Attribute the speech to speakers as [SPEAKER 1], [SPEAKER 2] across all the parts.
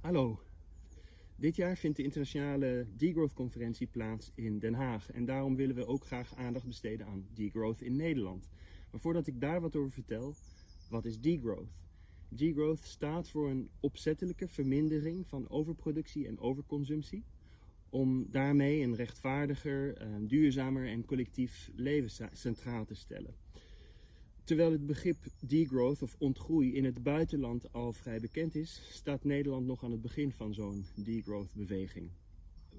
[SPEAKER 1] Hallo. Dit jaar vindt de internationale Degrowth conferentie plaats in Den Haag. En daarom willen we ook graag aandacht besteden aan degrowth in Nederland. Maar voordat ik daar wat over vertel, wat is degrowth? Degrowth staat voor een opzettelijke vermindering van overproductie en overconsumptie. Om daarmee een rechtvaardiger, eh, duurzamer en collectief leven centraal te stellen. Terwijl het begrip degrowth of ontgroei in het buitenland al vrij bekend is, staat Nederland nog aan het begin van zo'n degrowth beweging.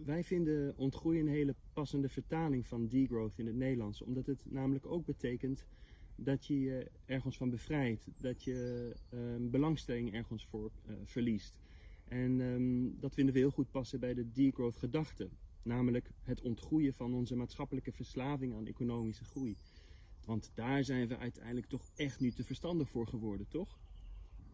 [SPEAKER 1] Wij vinden ontgroei een hele passende vertaling van degrowth in het Nederlands, omdat het namelijk ook betekent dat je je ergens van bevrijdt, dat je um, belangstelling ergens voor uh, verliest. En um, dat vinden we heel goed passen bij de degrowth gedachte, namelijk het ontgroeien van onze maatschappelijke verslaving aan economische groei. Want daar zijn we uiteindelijk toch echt nu te verstandig voor geworden, toch?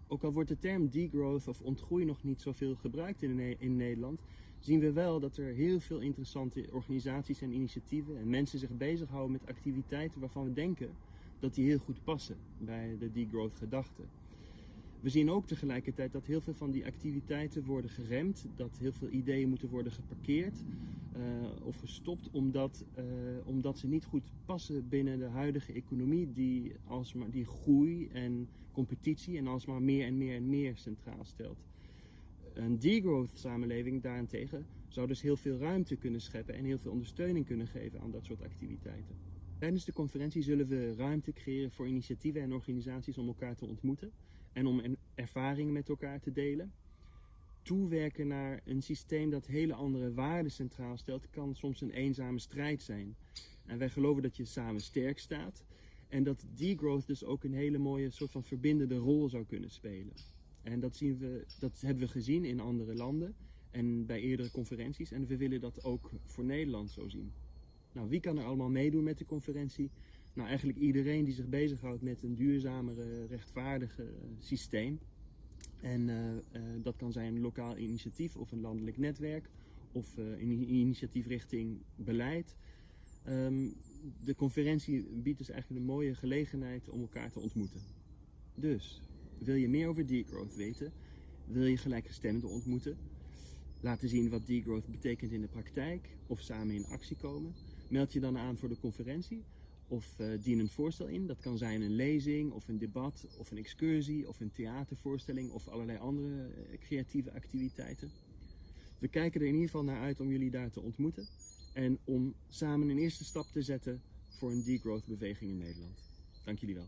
[SPEAKER 1] Ook al wordt de term degrowth of ontgroei nog niet zoveel gebruikt in, in Nederland, zien we wel dat er heel veel interessante organisaties en initiatieven en mensen zich bezighouden met activiteiten waarvan we denken dat die heel goed passen bij de degrowth gedachte. We zien ook tegelijkertijd dat heel veel van die activiteiten worden geremd, dat heel veel ideeën moeten worden geparkeerd uh, of gestopt omdat, uh, omdat ze niet goed passen binnen de huidige economie die, alsmaar, die groei en competitie en alsmaar meer en meer en meer centraal stelt. Een degrowth samenleving daarentegen zou dus heel veel ruimte kunnen scheppen en heel veel ondersteuning kunnen geven aan dat soort activiteiten. Tijdens de conferentie zullen we ruimte creëren voor initiatieven en organisaties om elkaar te ontmoeten en om ervaringen met elkaar te delen. Toewerken naar een systeem dat hele andere waarden centraal stelt, kan soms een eenzame strijd zijn. En wij geloven dat je samen sterk staat en dat degrowth dus ook een hele mooie soort van verbindende rol zou kunnen spelen. En dat, zien we, dat hebben we gezien in andere landen en bij eerdere conferenties en we willen dat ook voor Nederland zo zien. Nou, wie kan er allemaal meedoen met de conferentie? Nou, eigenlijk iedereen die zich bezighoudt met een duurzamere, rechtvaardige eh, systeem. En uh, uh, dat kan zijn een lokaal initiatief of een landelijk netwerk of uh, een initiatief richting beleid. Um, de conferentie biedt dus eigenlijk een mooie gelegenheid om elkaar te ontmoeten. Dus, wil je meer over degrowth weten? Wil je gelijkgestemden ontmoeten? Laten zien wat degrowth betekent in de praktijk of samen in actie komen? Meld je dan aan voor de conferentie of uh, dien een voorstel in. Dat kan zijn een lezing of een debat of een excursie of een theatervoorstelling of allerlei andere uh, creatieve activiteiten. We kijken er in ieder geval naar uit om jullie daar te ontmoeten en om samen een eerste stap te zetten voor een degrowth beweging in Nederland. Dank jullie wel.